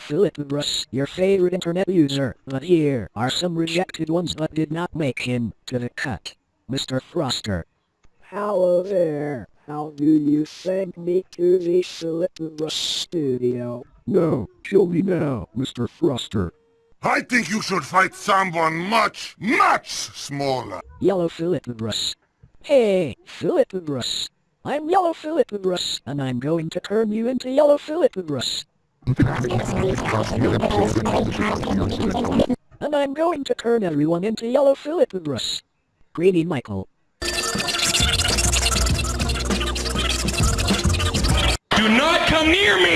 Philippus, your favorite internet user, but here are some rejected ones that did not make him to the cut. Mr. Froster. Hello there. How do you send me to the Philippus studio? No, kill me now, Mr. Froster. I think you should fight someone much, much smaller. Yellow Philippus. Hey, Philippus. I'm Yellow Philippus, and I'm going to turn you into Yellow Philippus. And I'm going to turn everyone into Yellow Philippus. Greedy Michael. Do not come near me!